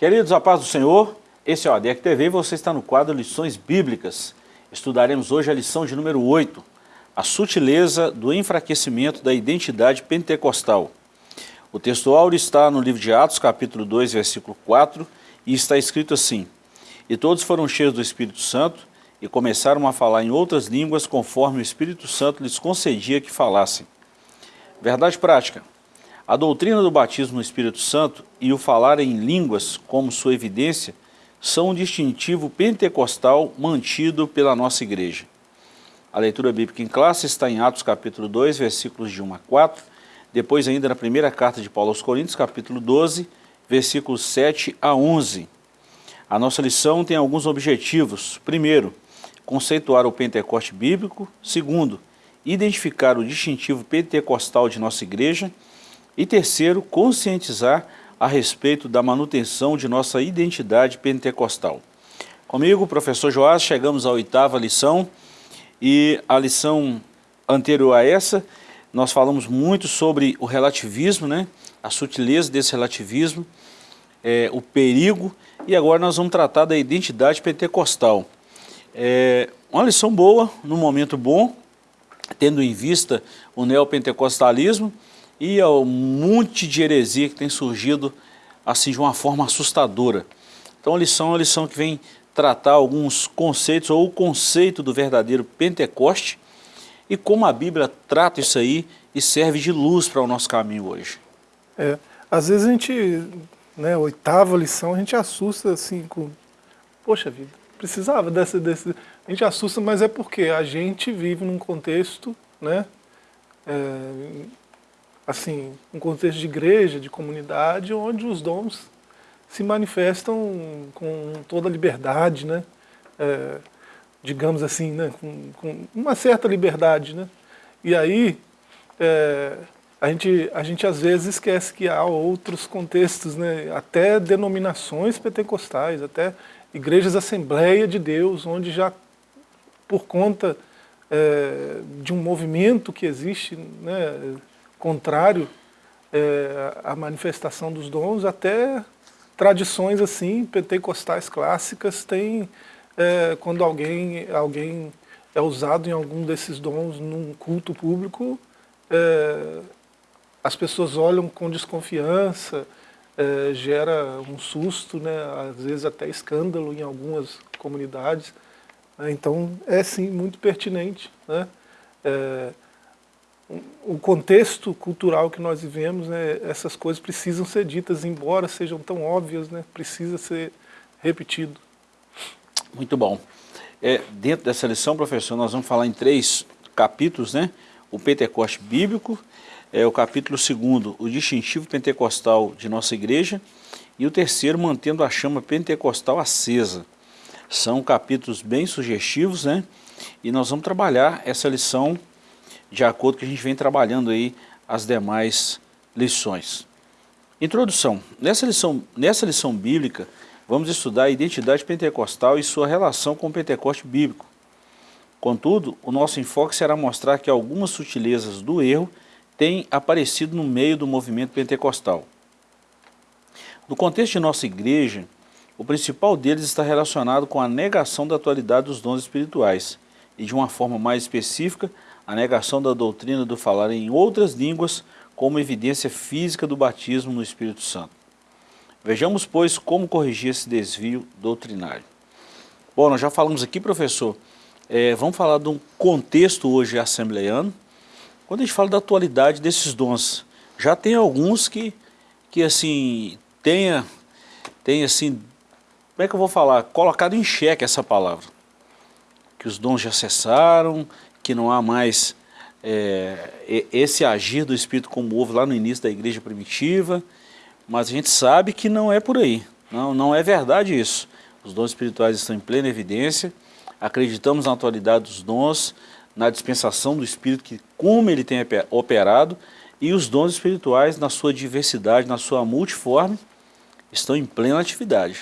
Queridos, a paz do Senhor, esse é o ADEC TV e você está no quadro Lições Bíblicas. Estudaremos hoje a lição de número 8, a sutileza do enfraquecimento da identidade pentecostal. O texto áureo está no livro de Atos, capítulo 2, versículo 4, e está escrito assim, E todos foram cheios do Espírito Santo e começaram a falar em outras línguas conforme o Espírito Santo lhes concedia que falassem. Verdade prática. A doutrina do batismo no Espírito Santo e o falar em línguas como sua evidência são um distintivo pentecostal mantido pela nossa igreja. A leitura bíblica em classe está em Atos capítulo 2, versículos de 1 a 4, depois ainda na primeira carta de Paulo aos Coríntios, capítulo 12, versículos 7 a 11. A nossa lição tem alguns objetivos. Primeiro, conceituar o Pentecoste bíblico. Segundo, identificar o distintivo pentecostal de nossa igreja. E terceiro, conscientizar a respeito da manutenção de nossa identidade pentecostal. Comigo, professor Joás, chegamos à oitava lição e a lição anterior a essa, nós falamos muito sobre o relativismo, né? a sutileza desse relativismo, é, o perigo, e agora nós vamos tratar da identidade pentecostal. É uma lição boa, num momento bom, tendo em vista o neopentecostalismo, e ao monte de heresia que tem surgido assim de uma forma assustadora. Então a lição é uma lição que vem tratar alguns conceitos, ou o conceito do verdadeiro Pentecoste, e como a Bíblia trata isso aí e serve de luz para o nosso caminho hoje. É, às vezes a gente, né, oitava lição, a gente assusta assim com, poxa vida, precisava dessa, desse, a gente assusta, mas é porque a gente vive num contexto, né, é, assim, um contexto de igreja, de comunidade, onde os dons se manifestam com toda a liberdade, né? É, digamos assim, né? Com, com, uma certa liberdade. Né? E aí, é, a, gente, a gente às vezes esquece que há outros contextos, né? até denominações pentecostais, até igrejas Assembleia de Deus, onde já por conta é, de um movimento que existe, né, contrário é, à manifestação dos dons, até tradições assim, pentecostais clássicas, tem é, quando alguém, alguém é usado em algum desses dons num culto público, é, as pessoas olham com desconfiança, é, gera um susto, né, às vezes até escândalo em algumas comunidades. Então é sim muito pertinente. Né? É, o contexto cultural que nós vivemos, né, essas coisas precisam ser ditas, embora sejam tão óbvias, né, precisa ser repetido. Muito bom. É, dentro dessa lição, professor, nós vamos falar em três capítulos, né? O Pentecoste Bíblico, é, o capítulo segundo, o distintivo pentecostal de nossa igreja, e o terceiro, mantendo a chama pentecostal acesa. São capítulos bem sugestivos, né? E nós vamos trabalhar essa lição de acordo com que a gente vem trabalhando aí as demais lições. Introdução. Nessa lição, nessa lição bíblica, vamos estudar a identidade pentecostal e sua relação com o Pentecoste bíblico. Contudo, o nosso enfoque será mostrar que algumas sutilezas do erro têm aparecido no meio do movimento pentecostal. No contexto de nossa igreja, o principal deles está relacionado com a negação da atualidade dos dons espirituais e, de uma forma mais específica, a negação da doutrina do falar em outras línguas como evidência física do batismo no Espírito Santo. Vejamos, pois, como corrigir esse desvio doutrinário. Bom, nós já falamos aqui, professor, é, vamos falar de um contexto hoje assembleiano. Quando a gente fala da atualidade desses dons, já tem alguns que, que assim, tenha, tenha assim, como é que eu vou falar, colocado em xeque essa palavra. Que os dons já cessaram, que não há mais é, esse agir do Espírito como houve lá no início da igreja primitiva, mas a gente sabe que não é por aí, não, não é verdade isso. Os dons espirituais estão em plena evidência, acreditamos na atualidade dos dons, na dispensação do Espírito, que como ele tem operado, e os dons espirituais na sua diversidade, na sua multiforme, estão em plena atividade.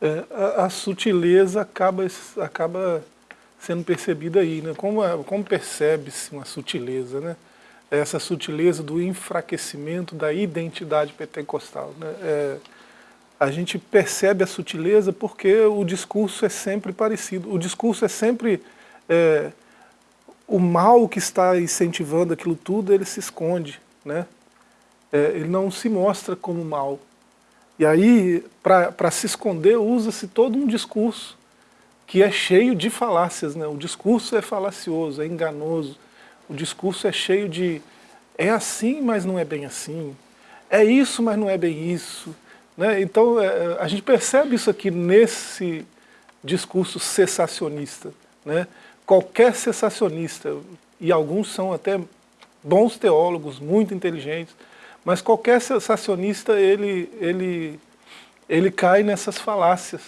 É, a, a, sutileza acaba, acaba sendo percebida aí, né? Como, como percebe-se uma sutileza, né? Essa sutileza do enfraquecimento da identidade pentecostal, né? É, a gente percebe a sutileza porque o discurso é sempre parecido. O discurso é sempre... É, o mal que está incentivando aquilo tudo, ele se esconde. Né? É, ele não se mostra como mal. E aí, para se esconder, usa-se todo um discurso que é cheio de falácias. Né? O discurso é falacioso, é enganoso. O discurso é cheio de é assim, mas não é bem assim. É isso, mas não é bem isso. Né? Então, é, a gente percebe isso aqui nesse discurso cessacionista. Né? Qualquer cessacionista, e alguns são até bons teólogos, muito inteligentes, mas qualquer cessacionista, ele, ele, ele cai nessas falácias,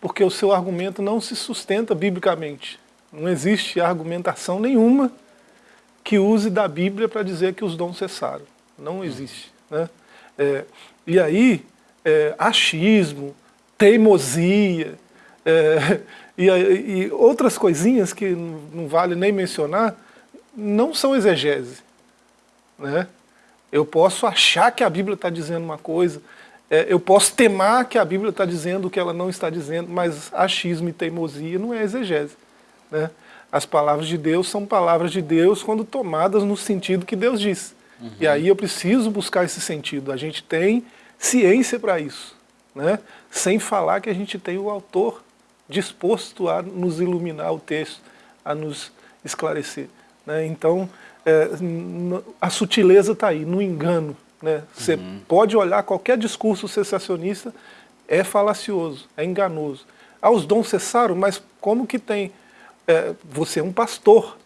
porque o seu argumento não se sustenta biblicamente. Não existe argumentação nenhuma que use da Bíblia para dizer que os dons cessaram. Não existe. Né? É, e aí, é, achismo, teimosia, é, e, e, outras coisinhas que não vale nem mencionar, não são exegese. Né? Eu posso achar que a Bíblia está dizendo uma coisa, é, eu posso temar que a Bíblia está dizendo o que ela não está dizendo, mas achismo e teimosia não é exegese. Né? As palavras de Deus são palavras de Deus quando tomadas no sentido que Deus diz. Uhum. E aí eu preciso buscar esse sentido. A gente tem ciência para isso. Né? Sem falar que a gente tem o autor disposto a nos iluminar o texto, a nos esclarecer. Né? Então, é, a sutileza está aí, no engano. Né? Você uhum. pode olhar qualquer discurso sensacionista, é falacioso, é enganoso. Ah, os dons cessaram, mas como que tem... É, você é um pastor.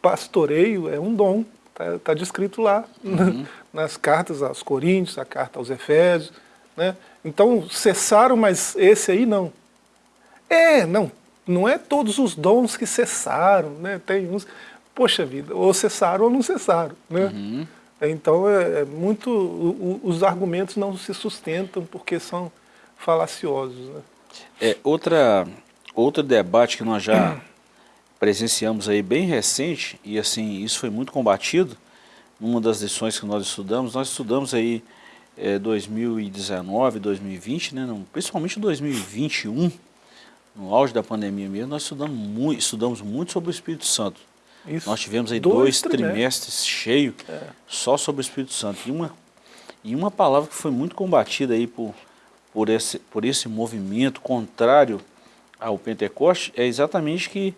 Pastoreio é um dom, está tá descrito lá, uhum. nas cartas aos Coríntios, a carta aos Efésios. Né? Então, cessaram, mas esse aí não. É, não, não é todos os dons que cessaram, né? Tem uns poxa vida, ou cessaram ou não cessaram. Né? Uhum. Então, é, é muito, o, os argumentos não se sustentam porque são falaciosos. Né? É, outra, outro debate que nós já presenciamos aí bem recente, e assim, isso foi muito combatido, numa das lições que nós estudamos, nós estudamos aí é, 2019, 2020, né, não, principalmente 2021, no auge da pandemia mesmo, nós estudamos estudamos muito sobre o Espírito Santo. Isso. Nós tivemos aí dois, dois trimestres cheios é. só sobre o Espírito Santo. E uma, e uma palavra que foi muito combatida aí por, por, esse, por esse movimento contrário ao Pentecoste é exatamente que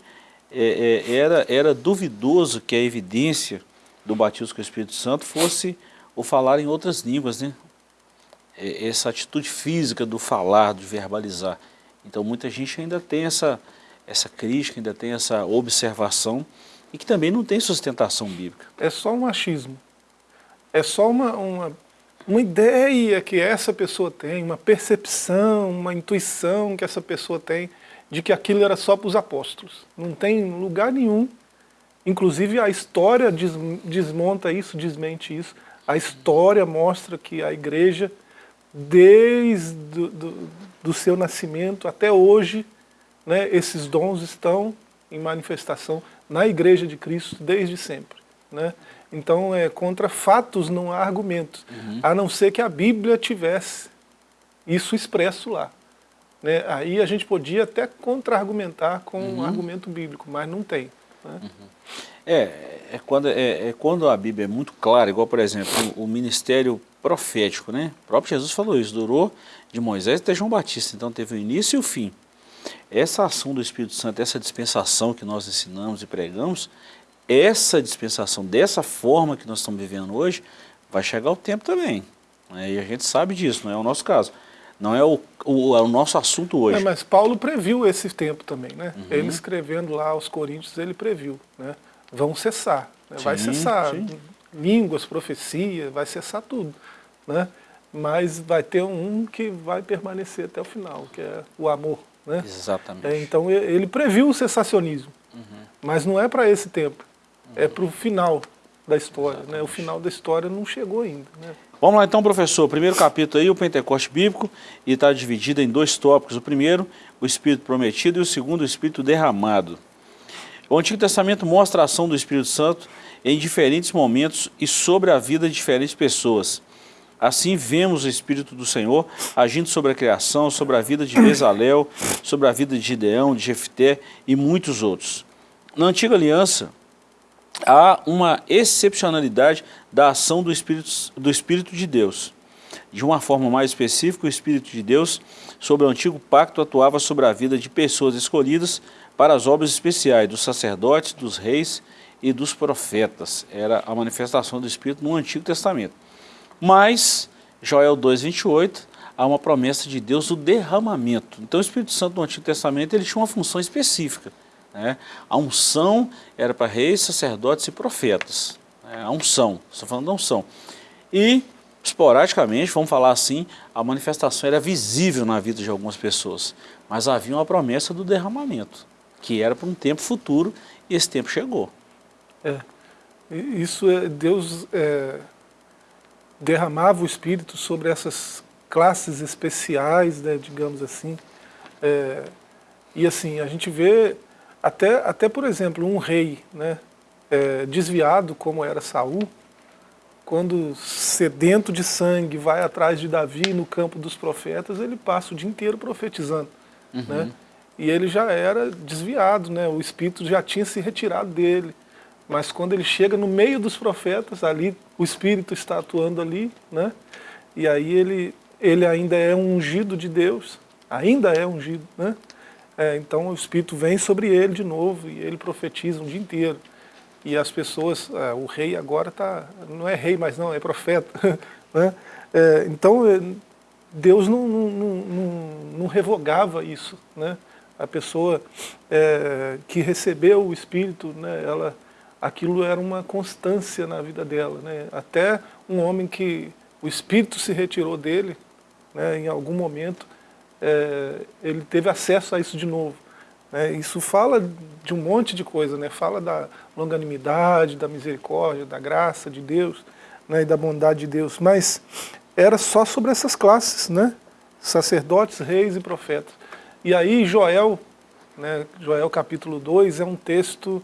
é, é, era, era duvidoso que a evidência do batismo com o Espírito Santo fosse o falar em outras línguas, né? É, essa atitude física do falar, de verbalizar. Então muita gente ainda tem essa, essa crítica, ainda tem essa observação e que também não tem sustentação bíblica. É só um achismo. É só uma, uma, uma ideia que essa pessoa tem, uma percepção, uma intuição que essa pessoa tem de que aquilo era só para os apóstolos. Não tem lugar nenhum. Inclusive a história des, desmonta isso, desmente isso. A história mostra que a igreja, desde do, do, do seu nascimento até hoje, né, esses dons estão em manifestação na Igreja de Cristo desde sempre. Né? Então, é, contra fatos não há argumentos, uhum. a não ser que a Bíblia tivesse isso expresso lá. Né? Aí a gente podia até contra-argumentar com uhum. um argumento bíblico, mas não tem. Né? Uhum. É, é, quando, é, é, quando a Bíblia é muito clara, igual, por exemplo, o, o, ministério profético, né? O próprio Jesus falou isso, durou de Moisés até João Batista, então teve o início e o fim. Essa ação do Espírito Santo, essa dispensação que nós ensinamos e pregamos, essa dispensação, dessa forma que nós estamos vivendo hoje, vai chegar o tempo também. Né? E a gente sabe disso, não é o nosso caso. Não é o, o, é o nosso assunto hoje. É, mas Paulo previu esse tempo também, né? Uhum. Ele escrevendo lá aos Coríntios, ele previu, né? Vão cessar, né? vai cessar sim. línguas, profecia, vai cessar tudo, né? Mas vai ter um que vai permanecer até o final, que é o amor, né? Exatamente. É, então ele previu o sensacionismo, uhum. mas não é para esse tempo, é uhum. é para o final da história. Né? O final da história não chegou ainda. Né? Vamos lá então, professor. Primeiro capítulo aí, o Pentecoste Bíblico, e está dividido em dois tópicos. O primeiro, o Espírito Prometido, e o segundo, o Espírito Derramado. O Antigo Testamento mostra a ação do Espírito Santo em diferentes momentos e sobre a vida de diferentes pessoas. Assim vemos o Espírito do Senhor agindo sobre a criação, sobre a vida de Bezalel, sobre a vida de Gideão, de Jefté e muitos outros. Na antiga aliança, há uma excepcionalidade da ação do Espírito, do Espírito de Deus. De uma forma mais específica, o Espírito de Deus, sobre o antigo pacto, atuava sobre a vida de pessoas escolhidas para as obras especiais dos sacerdotes, dos reis e dos profetas. Era a manifestação do Espírito no Antigo Testamento. Mas, Joel 2,28, há uma promessa de Deus do derramamento. Então o Espírito Santo no Antigo Testamento ele tinha uma função específica. Né? A unção era para reis, sacerdotes e profetas. Né? A unção, estou falando da unção. E, esporadicamente, vamos falar assim, a manifestação era visível na vida de algumas pessoas. Mas havia uma promessa do derramamento, que era para um tempo futuro, e esse tempo chegou. É. Isso é, Deus é, derramava o Espírito sobre essas classes especiais, né, digamos assim. É, e assim, a gente vê até, até por exemplo, um rei né, é, desviado como era Saul, quando sedento de sangue vai atrás de Davi no campo dos profetas, ele passa o dia inteiro profetizando. Uhum. Né? E ele já era desviado, né? o espírito já tinha se retirado dele. Mas quando ele chega no meio dos profetas, ali o Espírito está atuando ali, né? E aí ele, ele ainda é um ungido de Deus, ainda é ungido, né? É, então o Espírito vem sobre ele de novo e ele profetiza um dia inteiro. E as pessoas, é, o rei agora tá, não é rei mais não, é profeta. né? É, então é, Deus não, não, não, não, revogava isso. Né? A pessoa é, que recebeu o Espírito, né, ela aquilo era uma constância na vida dela. Né? Até um homem que o espírito se retirou dele, né, em algum momento, é, ele teve acesso a isso de novo. Né? Isso fala de um monte de coisa, né? fala da longanimidade, da misericórdia, da graça de Deus né, e da bondade de Deus, mas era só sobre essas classes, né? sacerdotes, reis e profetas. E aí Joel, né, Joel capítulo 2, é um texto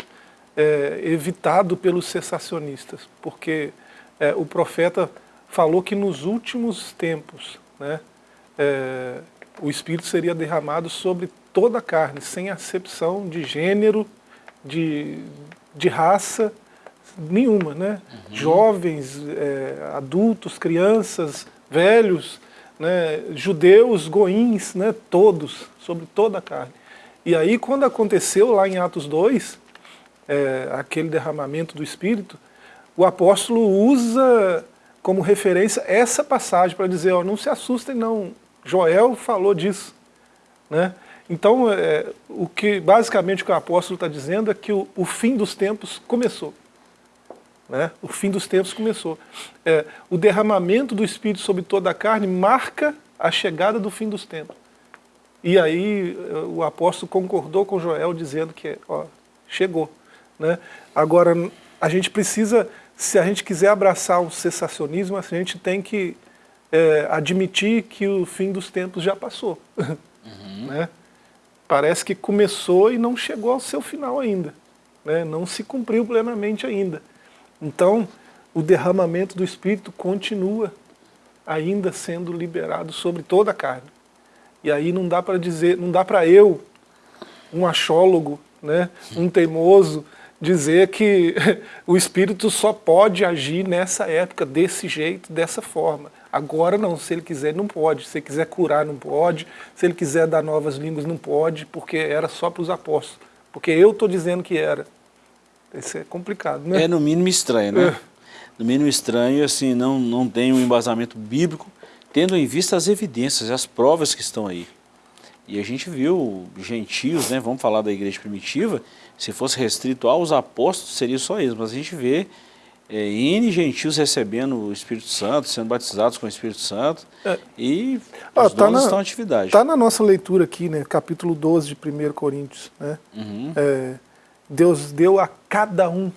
é, evitado pelos cessacionistas, porque é, o profeta falou que nos últimos tempos né, é, o Espírito seria derramado sobre toda a carne, sem acepção de gênero, de, de raça nenhuma. Né? Uhum. Jovens, é, adultos, crianças, velhos, né, judeus, goins, né, todos, sobre toda a carne. E aí quando aconteceu lá em Atos 2, é, aquele derramamento do Espírito, o apóstolo usa como referência essa passagem para dizer, ó, não se assustem não, Joel falou disso. Né? Então, é, o que, basicamente o que o apóstolo está dizendo é que o, o, fim dos tempos começou. Né? O fim dos tempos começou. É, o derramamento do Espírito sobre toda a carne marca a chegada do fim dos tempos. E aí o apóstolo concordou com Joel dizendo que ó, chegou. Né? Agora, a gente precisa, se a gente quiser abraçar o cessacionismo, a gente tem que é, admitir que o fim dos tempos já passou. Uhum. né? Parece que começou e não chegou ao seu final ainda. Né? Não se cumpriu plenamente ainda. Então, o derramamento do Espírito continua ainda sendo liberado sobre toda a carne. E aí não dá para dizer, não dá para eu, um achólogo, né, um teimoso, dizer que o Espírito só pode agir nessa época, desse jeito, dessa forma. Agora não, se ele quiser não pode, se ele quiser curar não pode, se ele quiser dar novas línguas não pode, porque era só para os apóstolos. Porque eu estou dizendo que era. Isso é complicado, né? É no mínimo estranho, né? É. No mínimo estranho, assim, não, não tem um embasamento bíblico, tendo em vista as evidências, as provas que estão aí. E a gente viu gentios, né, vamos falar da igreja primitiva, se fosse restrito aos apóstolos, seria só isso, mas a gente vê é, N gentios recebendo o Espírito Santo, sendo batizados com o Espírito Santo, é. e ah, os tá na, estão em atividade. Está na nossa leitura aqui, né, capítulo 12 de 1 Coríntios. Né? Uhum. É, Deus deu a cada um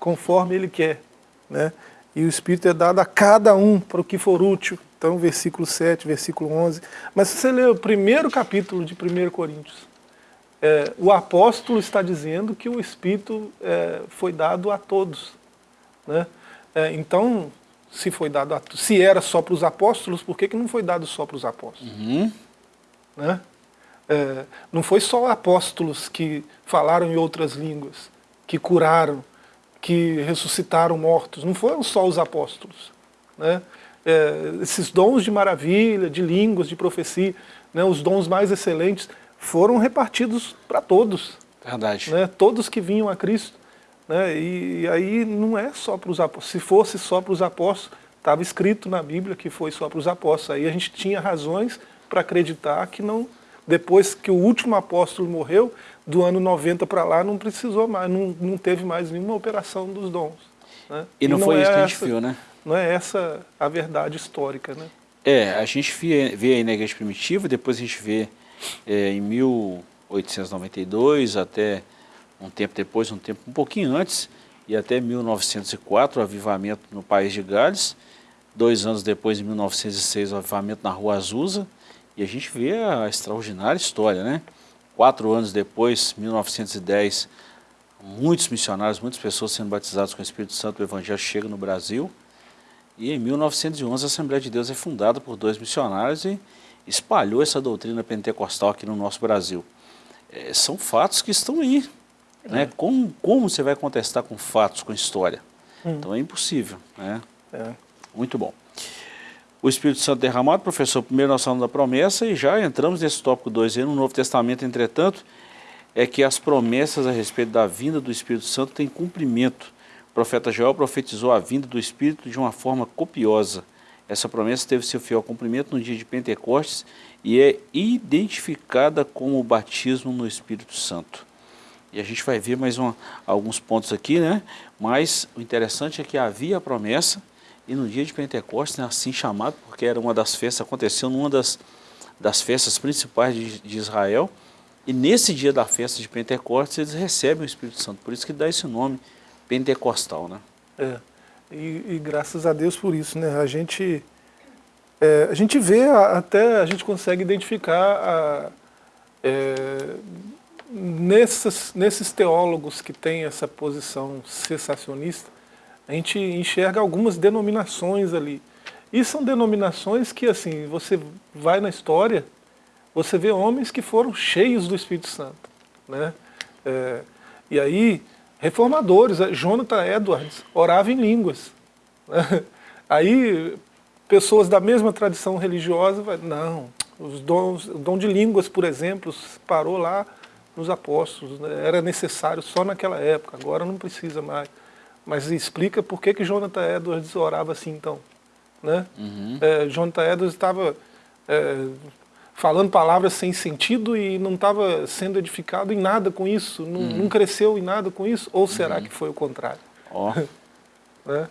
conforme Ele quer. Né? E o Espírito é dado a cada um para o que for útil. Então, versículo 7, versículo 11. Mas se você ler o primeiro capítulo de 1 Coríntios, é, o apóstolo está dizendo que o Espírito é, foi dado a todos. Né? É, então, se foi dado a, se era só para os apóstolos, por que, que não foi dado só para os apóstolos? Uhum. Né? É, não foi só apóstolos que falaram em outras línguas, que curaram, que ressuscitaram mortos, não foram só os apóstolos. Né? É, esses dons de maravilha, de línguas, de profecia, né, os dons mais excelentes, foram repartidos para todos. Verdade. Né, todos que vinham a Cristo. Né, e, e aí não é só para os apóstolos. Se fosse só para os apóstolos, estava escrito na Bíblia que foi só para os apóstolos. Aí a gente tinha razões para acreditar que não, depois que o último apóstolo morreu, do ano 90 para lá, não precisou mais, não, não teve mais nenhuma operação dos dons. Né? E não, e não foi é isso que a gente essa, viu, né? Não é essa a verdade histórica, né? É, a gente vê, vê aí na igreja primitiva, depois a gente vê é, em 1892 até um tempo depois, um tempo um pouquinho antes, e até 1904 o avivamento no país de Gales, dois anos depois, em 1906, o avivamento na Rua Azusa, e a gente vê a extraordinária história, né? Quatro anos depois, 1910, muitos missionários, muitas pessoas sendo batizadas com o Espírito Santo, o Evangelho chega no Brasil, e em 1911 a Assembleia de Deus é fundada por dois missionários e espalhou essa doutrina pentecostal aqui no nosso Brasil. É, são fatos que estão aí. É. Né? Como, como você vai contestar com fatos, com história? Hum. Então é impossível. Né? É. Muito bom. O Espírito Santo derramado, professor, primeiro nós falamos da promessa e já entramos nesse tópico 2 aí no Novo Testamento, entretanto, é que as promessas a respeito da vinda do Espírito Santo têm cumprimento o profeta Joel profetizou a vinda do Espírito de uma forma copiosa. Essa promessa teve seu fiel cumprimento no dia de Pentecostes e é identificada como o batismo no Espírito Santo. E a gente vai ver mais alguns pontos aqui, né? Mas o interessante é que havia a promessa e no dia de Pentecostes, né, assim chamado, porque era uma das festas, aconteceu numa das, das festas principais de, de Israel, e nesse dia da festa de Pentecostes eles recebem o Espírito Santo, por isso que dá esse nome, pentecostal, né? É, e, e graças a Deus por isso, né? A gente, é, a gente vê, até a gente consegue identificar a, é, nesses, nesses teólogos que têm essa posição cessacionista, a gente enxerga algumas denominações ali. E são denominações que, assim, você vai na história, você vê homens que foram cheios do Espírito Santo, né? É, e aí, reformadores, eh, Jonathan Edwards orava em línguas. Aí, pessoas da mesma tradição religiosa, não, os dons, o dom de línguas, por exemplo, parou lá nos apóstolos, né? era necessário só naquela época, agora não precisa mais. Mas explica por que, que Jonathan Edwards orava assim então. Né? Uhum. É, Jonathan Edwards estava é, falando palavras sem sentido e não estava sendo edificado em nada com isso, não, uhum. não cresceu em nada com isso, ou será uhum. que foi o contrário? Ó, oh. é?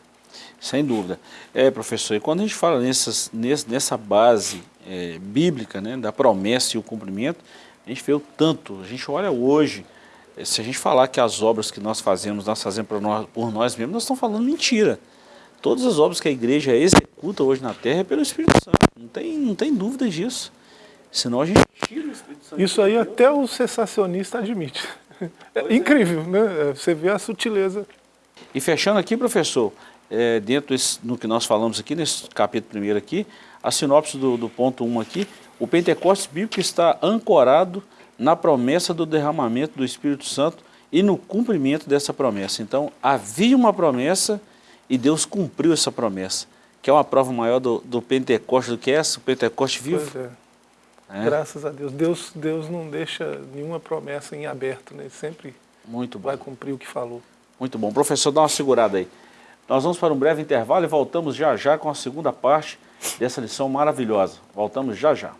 sem dúvida. É, professor, e quando a gente fala nessas, nessa base é, bíblica, né, da promessa e o cumprimento, a gente vê o tanto, a gente olha hoje, é, se a gente falar que as obras que nós fazemos, nós fazemos por nós, por nós mesmos, nós estamos falando mentira. Todas as obras que a igreja executa hoje na terra é pelo Espírito Santo, não tem, não tem dúvida disso. Senão a gente tira o Espírito Santo. Isso aí até o sensacionista admite. É, é incrível, né? É, você vê a sutileza. E fechando aqui, professor, é, dentro desse, no que nós falamos aqui, nesse capítulo primeiro aqui, a sinopse do, do ponto 1 aqui, o Pentecostes bíblico está ancorado na promessa do derramamento do Espírito Santo e no cumprimento dessa promessa. Então, havia uma promessa e Deus cumpriu essa promessa, que é uma prova maior do, do Pentecostes do que essa, o Pentecostes vivo. Pois é. É. Graças a Deus. Deus. Deus não deixa nenhuma promessa em aberto, né? Ele sempre Muito vai cumprir o que falou. Muito bom. Professor, dá uma segurada aí. Nós vamos para um breve intervalo e voltamos já já com a segunda parte dessa lição maravilhosa. Voltamos já já.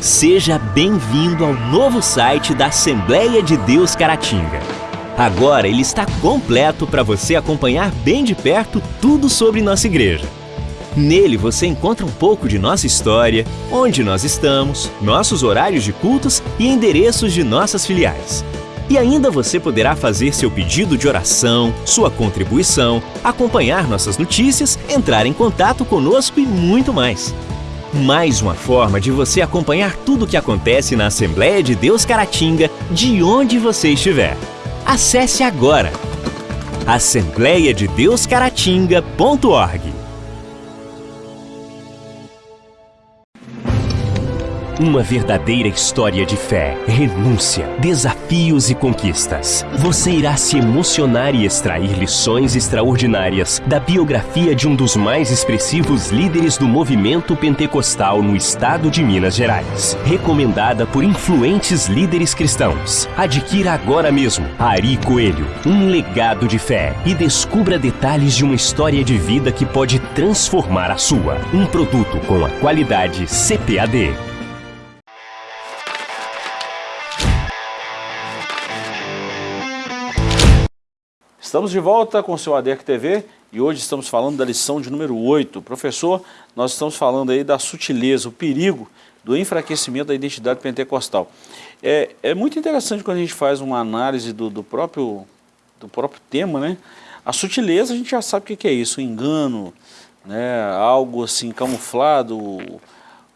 Seja bem-vindo ao novo site da Assembleia de Deus Caratinga. Agora ele está completo para você acompanhar bem de perto tudo sobre nossa igreja. Nele você encontra um pouco de nossa história, onde nós estamos, nossos horários de cultos e endereços de nossas filiais. E ainda você poderá fazer seu pedido de oração, sua contribuição, acompanhar nossas notícias, entrar em contato conosco e muito mais. Mais uma forma de você acompanhar tudo o que acontece na Assembleia de Deus Caratinga, de onde você estiver. Acesse agora assembleiadedeuscaratinga.org Uma verdadeira história de fé, renúncia, desafios e conquistas. Você irá se emocionar e extrair lições extraordinárias da biografia de um dos mais expressivos líderes do movimento pentecostal no estado de Minas Gerais. Recomendada por influentes líderes cristãos. Adquira agora mesmo Ari Coelho, um legado de fé e descubra detalhes de uma história de vida que pode transformar a sua. Um produto com a qualidade CPAD. Estamos de volta com o seu ADEC TV e hoje estamos falando da lição de número 8. Professor, nós estamos falando aí da sutileza, o perigo do enfraquecimento da identidade pentecostal. É, é muito interessante quando a gente faz uma análise do, do, próprio, do próprio tema, né? A sutileza a gente já sabe o que é isso, o engano, né? algo assim camuflado,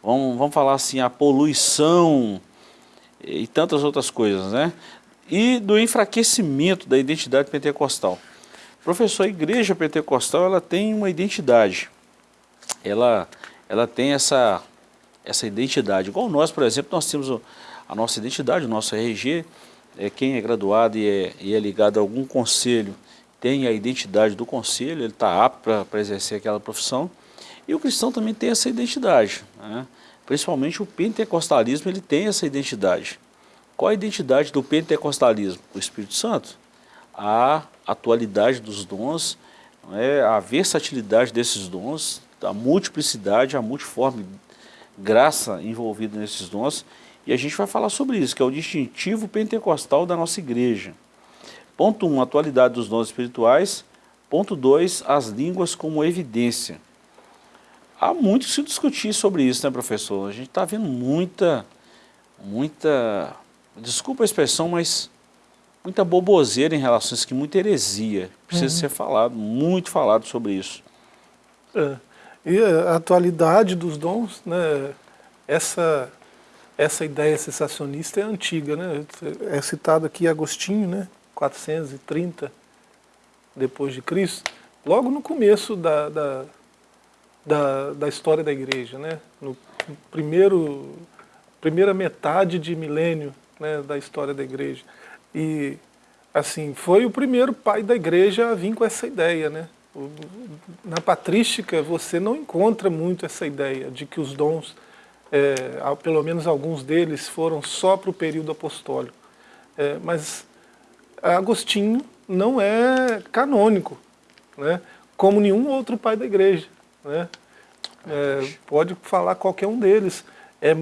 vamos, vamos falar assim, a poluição e tantas outras coisas, né? E do enfraquecimento da identidade pentecostal. Professor, a igreja pentecostal ela tem uma identidade, ela, ela tem essa, essa identidade. Igual nós, por exemplo, nós temos a nossa identidade, o nosso RG, é, quem é graduado e é, e é ligado a algum conselho tem a identidade do conselho, ele está apto para exercer aquela profissão. E o cristão também tem essa identidade, né? principalmente o pentecostalismo ele tem essa identidade. Qual a identidade do pentecostalismo? O Espírito Santo. A atualidade dos dons, é, a versatilidade desses dons, a multiplicidade, a multiforme graça envolvida nesses dons. E a gente vai falar sobre isso, que é o distintivo pentecostal da nossa igreja. Ponto 1, um, atualidade dos dons espirituais. Ponto 2, as línguas como evidência. Há muito que se discutir sobre isso, né, professor? A gente está vendo muita, muita desculpa a expressão, mas muita boboseira em relação a isso, que muita heresia. Precisa uhum. ser falado, muito falado sobre isso. É. E a atualidade dos dons, né, essa, essa ideia sensacionista é antiga, né? É citado aqui Agostinho, né, 430 depois de Cristo, logo no começo da, da, da, da história da igreja, né? No primeiro, primeira metade de milênio né, da história da igreja. E, assim, foi o primeiro pai da igreja a vir com essa ideia, né? Na patrística você não encontra muito essa ideia de que os dons, é, pelo menos alguns deles, foram só para o período apostólico. É, mas Agostinho não é canônico, né? como nenhum outro pai da igreja. Né? É, pode falar qualquer um deles. É,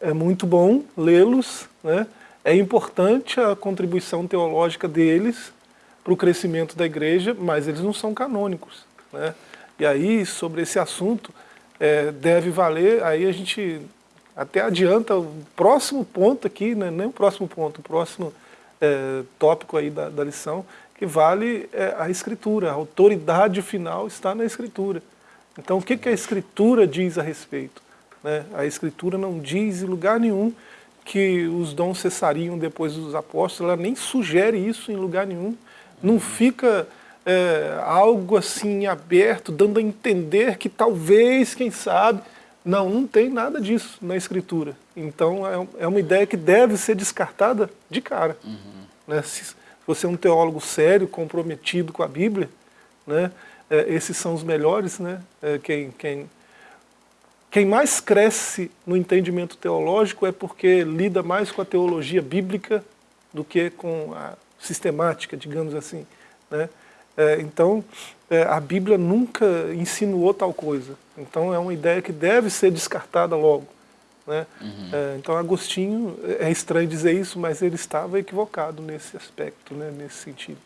é muito bom lê-los, né? É importante a contribuição teológica deles para o crescimento da igreja, mas eles não são canônicos. Né? E aí, sobre esse assunto, é, deve valer, aí a gente até adianta o próximo ponto aqui, né? nem o próximo ponto, o próximo é, tópico aí da, da, lição, que vale é, a escritura, a autoridade final está na escritura. Então o que, que a escritura diz a respeito? Né? A escritura não diz em lugar nenhum que os dons cessariam depois dos apóstolos, ela nem sugere isso em lugar nenhum. Não fica é, algo assim aberto, dando a entender que talvez, quem sabe... Não, não tem nada disso na Escritura. Então é, é uma ideia que deve ser descartada de cara. Uhum. Né? Se você é um teólogo sério, comprometido com a Bíblia, né? É, esses são os melhores, né? É, quem, quem quem mais cresce no entendimento teológico é porque lida mais com a teologia bíblica do que com a sistemática, digamos assim. Né? É, então, é, a Bíblia nunca insinuou tal coisa. Então, é uma ideia que deve ser descartada logo. Né? Uhum. É, então, Agostinho, é estranho dizer isso, mas ele estava equivocado nesse aspecto, né? nesse sentido.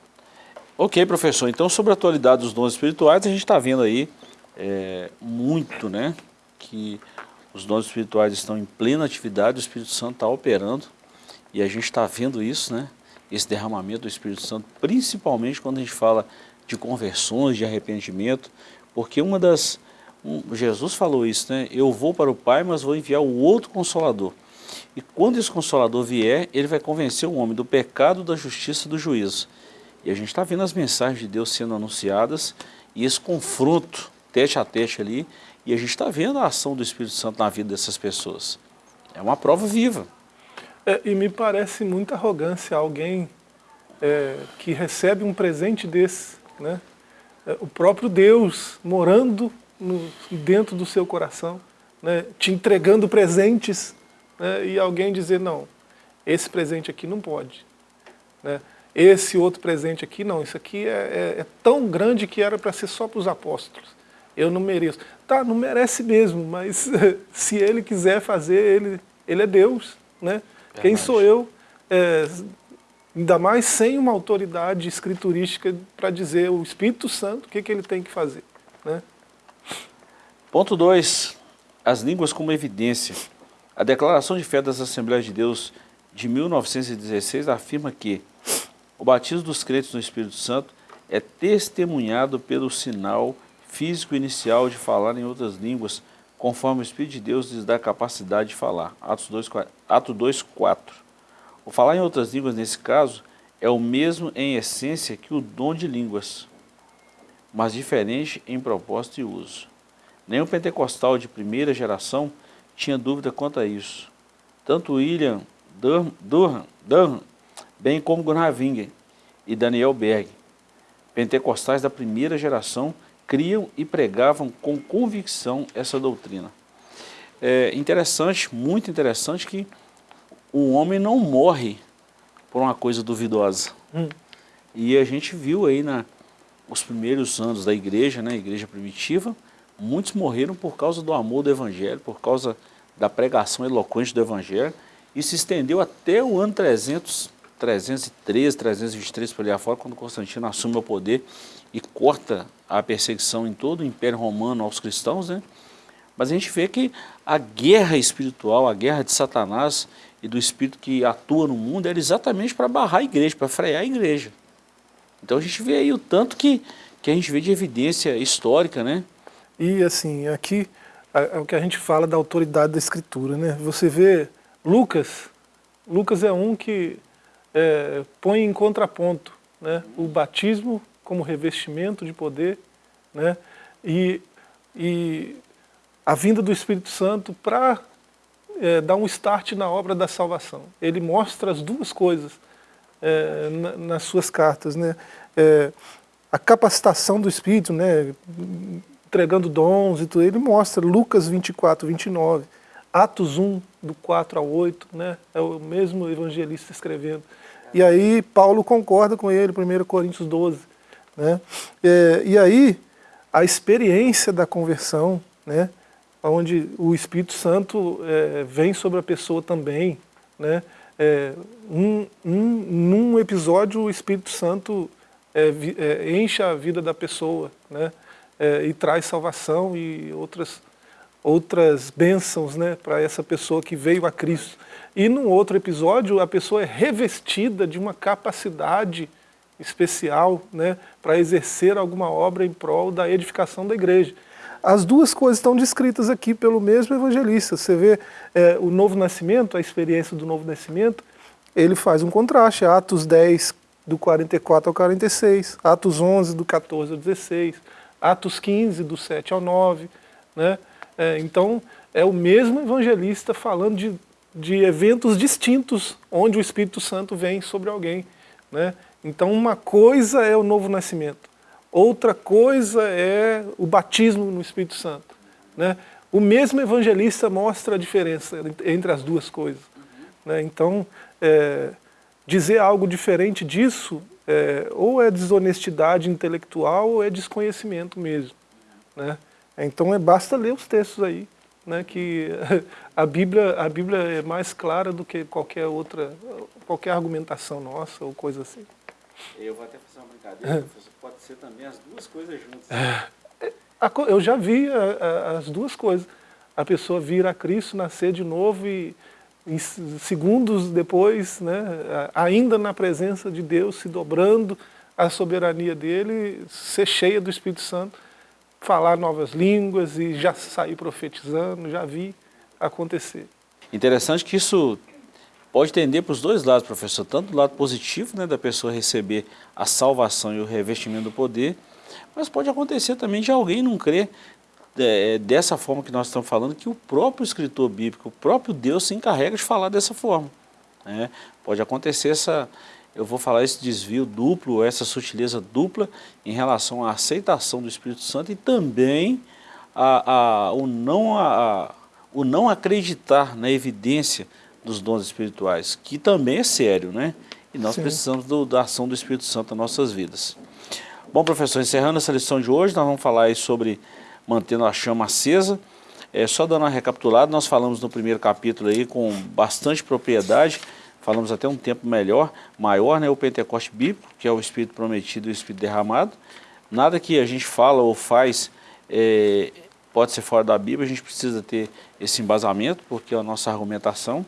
Ok, professor. Então, sobre a atualidade dos dons espirituais, a gente está vendo aí é, muito, né? Que os dons espirituais estão em plena atividade, o Espírito Santo está operando, e a gente está vendo isso, né? esse derramamento do Espírito Santo, principalmente quando a gente fala de conversões, de arrependimento, porque uma das, Jesus falou isso, né? Eu vou para o Pai, mas vou enviar o outro Consolador. E quando esse Consolador vier, ele vai convencer o homem do pecado, da justiça e do juízo. E a gente está vendo as mensagens de Deus sendo anunciadas e esse confronto tete a tete ali, e a gente está vendo a ação do Espírito Santo na vida dessas pessoas. É uma prova viva. É, e me parece muita arrogância alguém é, que recebe um presente desse, né? É, o próprio Deus morando no, dentro do seu coração, né? te entregando presentes, né? e alguém dizer, não, esse presente aqui não pode. Né? Esse outro presente aqui, não, isso aqui é, é, é tão grande que era para ser só para os apóstolos. Eu não mereço. Tá, não merece mesmo, mas se ele quiser fazer, ele, ele é Deus. Né? Quem sou eu, é, ainda mais sem uma autoridade escriturística para dizer o Espírito Santo o que, que ele tem que fazer. Né? Ponto 2. As línguas como evidência. A Declaração de Fé das Assembleias de Deus de 1916 afirma que o batismo dos crentes no Espírito Santo é testemunhado pelo sinal físico inicial de falar em outras línguas, conforme o Espírito de Deus lhes dá a capacidade de falar. Atos 2, Ato 2, 4. O falar em outras línguas, nesse caso, é o mesmo em essência que o dom de línguas, mas diferente em propósito e uso. Nenhum pentecostal de primeira geração tinha dúvida quanto a isso. Tanto William Durham, Durham bem como Gunnar Wingen e Daniel Berg. Pentecostais da primeira geração criam e pregavam com convicção essa doutrina. É interessante, muito interessante que o homem não morre por uma coisa duvidosa. Hum. E a gente viu aí na, os primeiros anos da igreja, né, igreja primitiva, muitos morreram por causa do amor do evangelho, por causa da pregação eloquente do evangelho, e se estendeu até o ano 300 313, 323 por ali afora, quando Constantino assume o poder e corta a perseguição em todo o Império Romano aos cristãos, né? Mas a gente vê que a guerra espiritual, a guerra de Satanás e do espírito que atua no mundo era exatamente para barrar a igreja, para frear a igreja. Então a gente vê aí o tanto que, que a gente vê de evidência histórica, né? E assim, aqui é o que a gente fala da autoridade da escritura, né? Você vê Lucas, Lucas é um que é, põe em contraponto né, o batismo como revestimento de poder né, e, e a vinda do Espírito Santo para é, dar um start na obra da salvação. Ele mostra as duas coisas é, na, nas suas cartas. Né, é, a capacitação do Espírito, né, entregando dons e tudo, ele mostra Lucas 24, 29, Atos 1, do 4 ao 8, né, é o mesmo evangelista escrevendo. E aí Paulo concorda com ele, 1 Coríntios 12. Né? É, e aí a experiência da conversão, né? onde o Espírito Santo é, vem sobre a pessoa também. Né? É, um, um, num episódio o Espírito Santo é, é, enche a vida da pessoa né? É, e traz salvação e outras, outras bênçãos né? para essa pessoa que veio a Cristo. E num outro episódio, a pessoa é revestida de uma capacidade especial né, para exercer alguma obra em prol da edificação da igreja. As duas coisas estão descritas aqui pelo mesmo evangelista. Você vê é, o novo nascimento, a experiência do novo nascimento, ele faz um contraste. Atos 10, do 44 ao 46, Atos 11, do 14 ao 16, Atos 15, do 7 ao 9. Né? É, então, é o mesmo evangelista falando de de eventos distintos onde o Espírito Santo vem sobre alguém. Né? Então uma coisa é o novo nascimento, outra coisa é o batismo no Espírito Santo. Né? O mesmo evangelista mostra a diferença entre as duas coisas. Né? Então, é, dizer algo diferente disso é, ou é desonestidade intelectual ou é desconhecimento mesmo. Né? Então é, basta ler os textos aí né, que a Bíblia, a Bíblia é mais clara do que qualquer outra, qualquer argumentação nossa ou coisa assim. Eu vou até fazer uma brincadeira, pode ser também as duas coisas juntas. É, eu já vi as duas coisas. A pessoa vir a Cristo, nascer de novo e em segundos depois, né, ainda na presença de Deus, se dobrando à soberania dele, ser cheia do Espírito Santo falar novas línguas e já sair profetizando, já vi acontecer. Interessante que isso pode tender para os dois lados, professor, tanto do lado positivo, né, da pessoa receber a salvação e o revestimento do poder, mas pode acontecer também de alguém não crer é, dessa forma que nós estamos falando, que o próprio escritor bíblico, o próprio Deus se encarrega de falar dessa forma. Né? Pode acontecer essa, eu vou falar esse desvio duplo, essa sutileza dupla em relação à aceitação do Espírito Santo e também a, a, o, não, a, o não acreditar na evidência dos dons espirituais, que também é sério, né? E nós Sim. precisamos do, da ação do Espírito Santo nas nossas vidas. Bom, professor, encerrando essa lição de hoje, nós vamos falar sobre mantendo a chama acesa. É, só dando uma recapitulada, nós falamos no primeiro capítulo aí com bastante propriedade, falamos até um tempo melhor, maior, né, o Pentecoste bíblico, que é o Espírito prometido e o Espírito derramado. Nada que a gente fala ou faz é, pode ser fora da Bíblia, a gente precisa ter esse embasamento, porque é a nossa argumentação.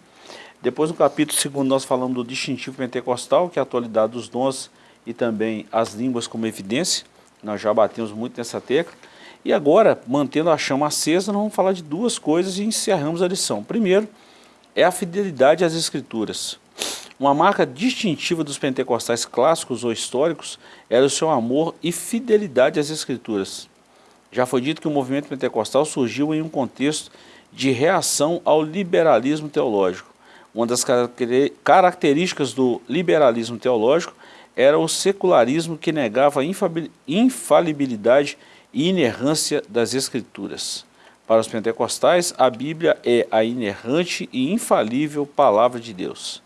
Depois no capítulo 2 nós falamos do distintivo pentecostal, que é a atualidade dos dons e também as línguas como evidência. Nós já batemos muito nessa tecla. E agora, mantendo a chama acesa, nós vamos falar de duas coisas e encerramos a lição. Primeiro, é a fidelidade às escrituras. Uma marca distintiva dos pentecostais clássicos ou históricos era o seu amor e fidelidade às escrituras. Já foi dito que o movimento pentecostal surgiu em um contexto de reação ao liberalismo teológico. Uma das características do liberalismo teológico era o secularismo que negava a infalibilidade e inerrância das Escrituras. Para os pentecostais, a Bíblia é a inerrante e infalível palavra de Deus.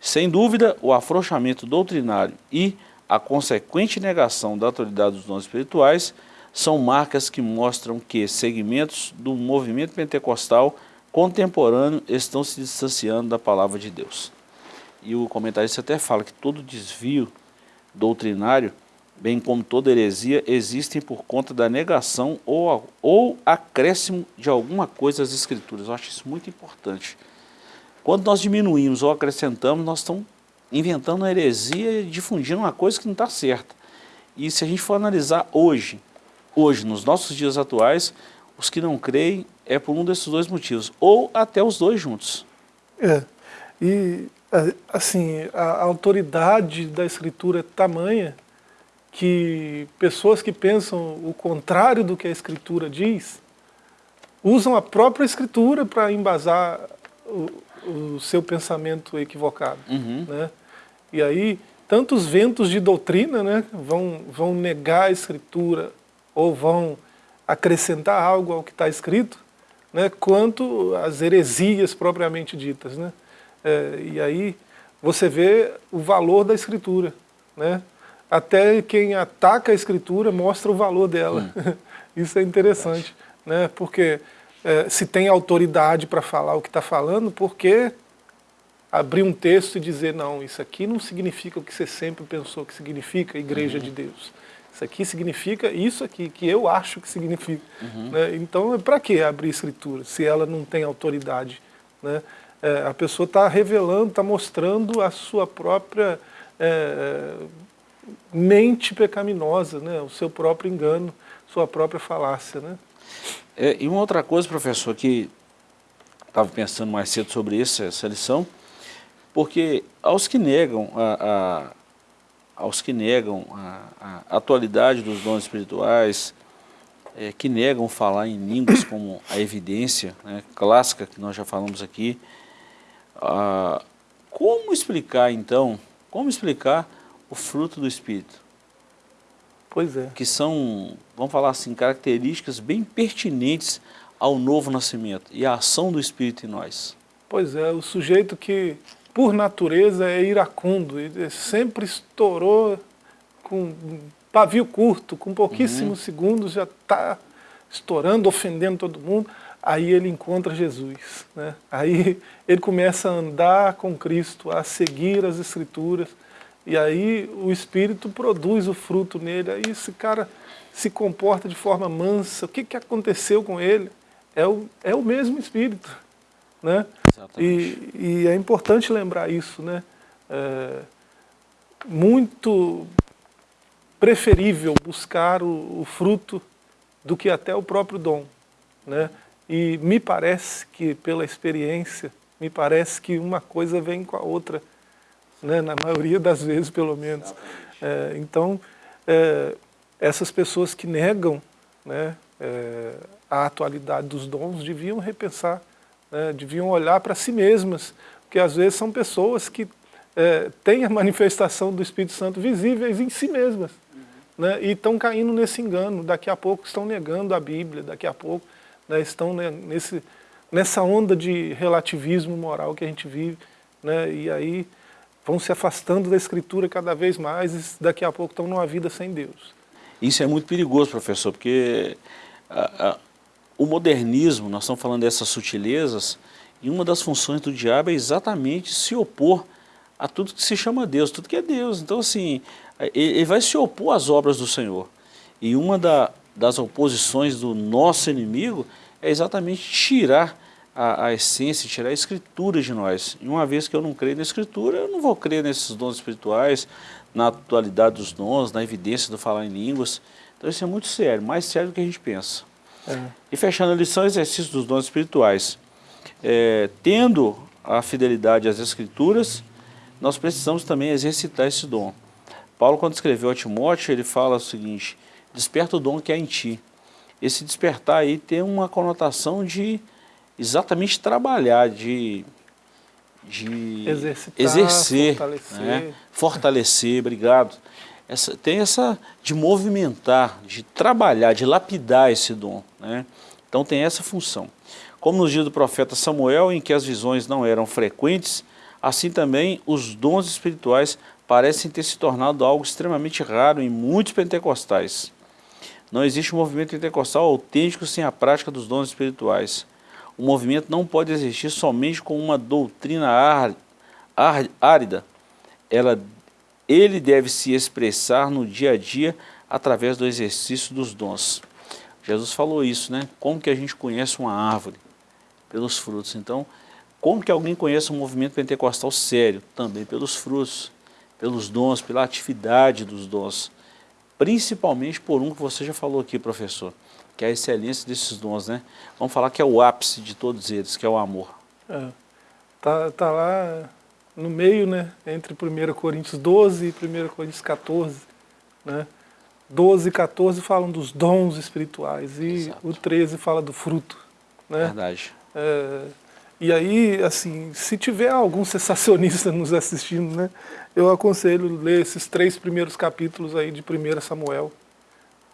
Sem dúvida, o afrouxamento doutrinário e a consequente negação da autoridade dos dons espirituais são marcas que mostram que segmentos do movimento pentecostal contemporâneo estão se distanciando da palavra de Deus. E o comentarista até fala que todo desvio doutrinário bem como toda heresia, existem por conta da negação ou, ou acréscimo de alguma coisa às Escrituras. Eu acho isso muito importante. Quando nós diminuímos ou acrescentamos, nós estamos inventando uma heresia e difundindo uma coisa que não está certa. E se a gente for analisar hoje, hoje, nos nossos dias atuais, os que não creem é por um desses dois motivos, ou até os dois juntos. É, e assim, a autoridade da Escritura é tamanha que pessoas que pensam o contrário do que a Escritura diz, usam a própria Escritura para embasar o, o, seu pensamento equivocado. Uhum. Né? E aí, tantos ventos de doutrina né, vão, vão negar a Escritura ou vão acrescentar algo ao que está escrito, né, quanto as heresias propriamente ditas. Né? É, e aí você vê o valor da Escritura. Né? até quem ataca a escritura mostra o valor dela. Hum. Isso é interessante, né? porque é, se tem autoridade para falar o que está falando, por que abrir um texto e dizer, não, isso aqui não significa o que você sempre pensou que significa, igreja uhum. de Deus. Isso aqui significa isso aqui, que eu acho que significa. Uhum. Né? Então, para que abrir escritura, se ela não tem autoridade? Né? É, a pessoa está revelando, está mostrando a sua própria... É, mente pecaminosa, né? o seu próprio engano, sua própria falácia. Né? É, e uma outra coisa, professor, que estava pensando mais cedo sobre isso, essa lição, porque aos que negam a, aos que negam a, a, atualidade dos dons espirituais, é, que negam falar em línguas como a evidência né, clássica que nós já falamos aqui, ah, como explicar então, como explicar o fruto do Espírito. Pois é. Que são, vamos falar assim, características bem pertinentes ao novo nascimento e à ação do Espírito em nós. Pois é, o sujeito que, por natureza, é iracundo, ele sempre estourou com pavio curto, com pouquíssimos uhum. segundos já está estourando, ofendendo todo mundo, aí ele encontra Jesus. Né? Aí ele começa a andar com Cristo, a seguir as Escrituras, e aí o Espírito produz o fruto nele, aí esse cara se comporta de forma mansa. O que, que aconteceu com ele? É o, é o mesmo Espírito. Né? E, e é importante lembrar isso. Né? É muito preferível buscar o, o fruto do que até o próprio dom. Né? E me parece que, pela experiência, me parece que uma coisa vem com a outra, né? na maioria das vezes, pelo menos. É, então, é, essas pessoas que negam né, é, a atualidade dos dons deviam repensar, né, deviam olhar para si mesmas, porque às vezes são pessoas que é, têm a manifestação do Espírito Santo visíveis em si mesmas, né, e estão caindo nesse engano, daqui a pouco estão negando a Bíblia, daqui a pouco né, estão nesse, nessa onda de relativismo moral que a gente vive, né, e aí vão se afastando da Escritura cada vez mais e daqui a pouco estão numa vida sem Deus. Isso é muito perigoso, professor, porque o modernismo, nós estamos falando dessas sutilezas, e uma das funções do diabo é exatamente se opor a tudo que se chama Deus, tudo que é Deus. Então, assim, ele vai se opor às obras do Senhor. E uma da, das oposições do nosso inimigo é exatamente tirar a, a, essência, tirar a escritura de nós. E uma vez que eu não creio na escritura, eu não vou crer nesses dons espirituais, na atualidade dos dons, na evidência do falar em línguas. Então isso é muito sério, mais sério do que a gente pensa. É. E fechando a lição, exercício dos dons espirituais. É, tendo a fidelidade às escrituras, nós precisamos também exercitar esse dom. Paulo, quando escreveu a Timóteo, ele fala o seguinte, desperta o dom que há em ti. Esse despertar aí tem uma conotação de exatamente trabalhar, de, de Exercitar, exercer, fortalecer. Né? fortalecer, obrigado. Essa, tem essa de movimentar, de trabalhar, de lapidar esse dom. Né? Então tem essa função. Como nos dias do profeta Samuel, em que as visões não eram frequentes, assim também os dons espirituais parecem ter se tornado algo extremamente raro em muitos pentecostais. Não existe um movimento pentecostal autêntico sem a prática dos dons espirituais. O movimento não pode existir somente com uma doutrina árida. Ela, ele deve se expressar no dia a dia através do exercício dos dons. Jesus falou isso, né? Como que a gente conhece uma árvore? Pelos frutos. Então, como que alguém conhece um movimento pentecostal sério? Também pelos frutos, pelos dons, pela atividade dos dons. Principalmente por um que você já falou aqui, professor, que é a excelência desses dons, né? Vamos falar que é o ápice de todos eles, que é o amor. É, tá, tá lá no meio, né, entre 1 Coríntios 12 e 1 Coríntios 14, né? 12 e 14 falam dos dons espirituais e Exato. o 13 fala do fruto. Né? Verdade. É, e aí, assim, se tiver algum sensacionista nos assistindo, né, eu aconselho ler esses três primeiros capítulos aí de 1 Samuel.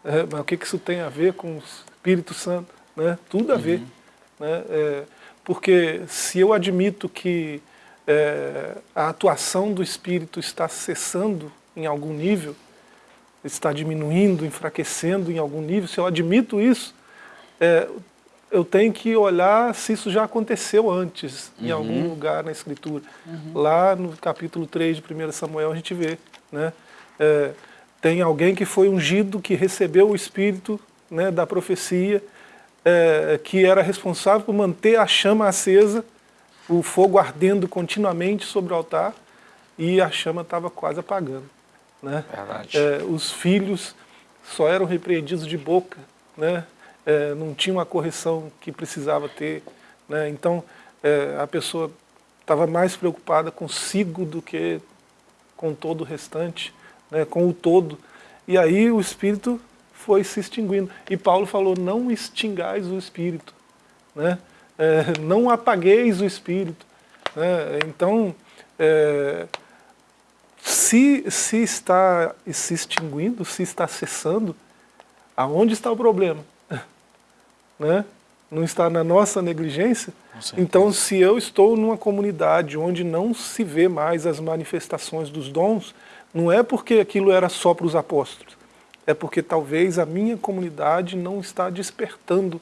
É, mas o que, que isso tem a ver com o Espírito Santo? Né? Tudo a ver. Uhum. Né? É, porque se eu admito que é, a atuação do Espírito está cessando em algum nível, está diminuindo, enfraquecendo em algum nível, se eu admito isso, é, eu tenho que olhar se isso já aconteceu antes, uhum. em algum lugar na Escritura. Uhum. Lá no capítulo 3 de 1 Samuel a gente vê, né? É, tem alguém que foi ungido, que recebeu o Espírito né, da profecia, é, que era responsável por manter a chama acesa, o fogo ardendo continuamente sobre o altar, e a chama estava quase apagando. Né? É, os filhos só eram repreendidos de boca, né? É, não tinha uma correção que precisava ter. Né? Então, é, a pessoa estava mais preocupada consigo do que com todo o restante, né? com o todo. E aí o Espírito foi se extinguindo. E Paulo falou, não extingais o Espírito, né? É, não apagueis o Espírito. Né? Então, é, se, se está se extinguindo, se está cessando, aonde está o problema? Né? Não está na nossa negligência? Então, se eu estou numa comunidade onde não se vê mais as manifestações dos dons, não é porque aquilo era só para os apóstolos, é porque talvez a minha comunidade não está despertando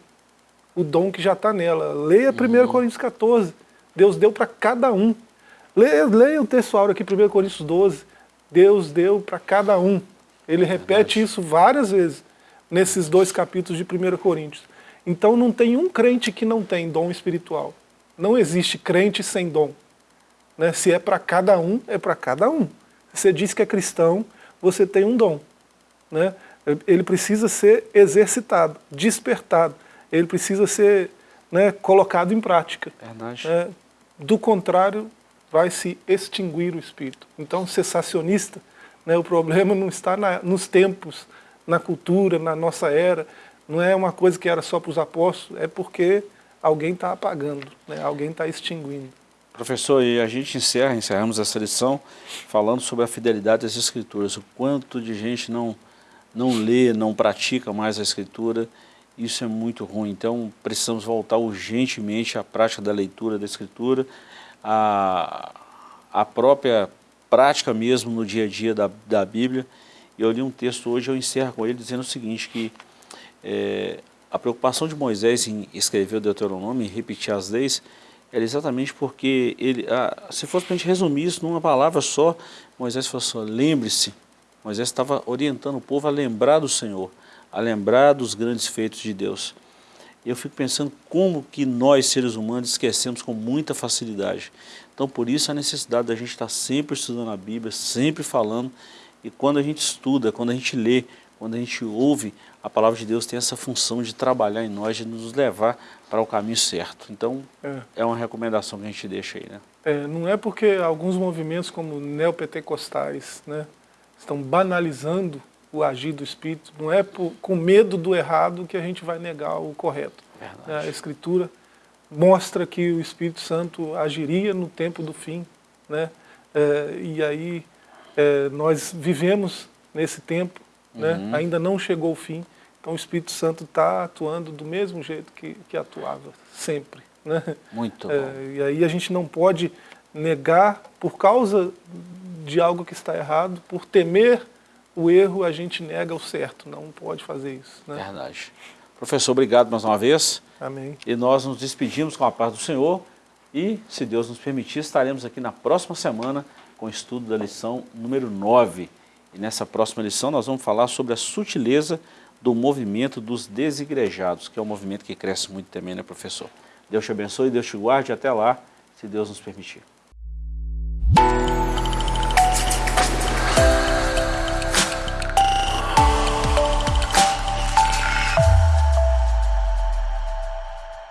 o dom que já está nela. Leia 1 uhum. Coríntios 14, Deus deu para cada um. Leia, leia o texto áureo aqui, 1 Coríntios 12. Deus deu para cada um. Ele repete isso várias vezes nesses dois capítulos de 1 Coríntios. Então não tem um crente que não tem dom espiritual. Não existe crente sem dom. Né? Se é para cada um, é para cada um. Você diz que é cristão, você tem um dom. Né? ele precisa ser exercitado, despertado, ele precisa ser né, colocado em prática. Verdade. É, do contrário, vai se extinguir o espírito. Então, cessacionista, né, o problema não está na, nos tempos, na cultura, na nossa era, não é uma coisa que era só para os apóstolos, é porque alguém está apagando, né, alguém está extinguindo. Professor, e a gente encerra, encerramos essa lição falando sobre a fidelidade das escrituras, o quanto de gente não, não lê, não pratica mais a escritura, isso é muito ruim. Então precisamos voltar urgentemente à prática da leitura da escritura, à, à própria prática mesmo no dia a dia da, da Bíblia. Eu li um texto hoje, eu encerro com ele dizendo o seguinte, que é, a preocupação de Moisés em escrever o Deuteronômio, em repetir as leis, era exatamente porque ele, ah, se fosse para a gente resumir isso numa palavra só, Moisés falou assim, lembre-se, Moisés estava orientando o povo a lembrar do Senhor, a lembrar dos grandes feitos de Deus. Eu fico pensando como que nós, seres humanos, esquecemos com muita facilidade. Então, por isso a necessidade da gente estar sempre estudando a Bíblia, sempre falando, e quando a gente estuda, quando a gente lê, quando a gente ouve, a palavra de Deus tem essa função de trabalhar em nós, de nos levar para o caminho certo. Então, é, é uma recomendação que a gente deixa aí, né? É, não é porque alguns movimentos como neopentecostais né, estão banalizando o agir do Espírito, não é por, com medo do errado que a gente vai negar o correto. Verdade. A Escritura mostra que o Espírito Santo agiria no tempo do fim, né? É, e aí é, nós vivemos nesse tempo, né? uhum. né? ainda não chegou o fim, então o Espírito Santo está atuando do mesmo jeito que, que atuava, sempre. Né? Muito é, E aí a gente não pode negar por causa de algo que está errado, por temer o erro, a gente nega o certo, não pode fazer isso. Né? Verdade. Professor, obrigado mais uma vez. Amém. E nós nos despedimos com a paz do Senhor e, se Deus nos permitir, estaremos aqui na próxima semana com o estudo da lição número 9. E nessa próxima lição nós vamos falar sobre a sutileza do movimento dos desigrejados, que é um movimento que cresce muito também, né, professor? Deus te abençoe, Deus te guarde até lá, se Deus nos permitir.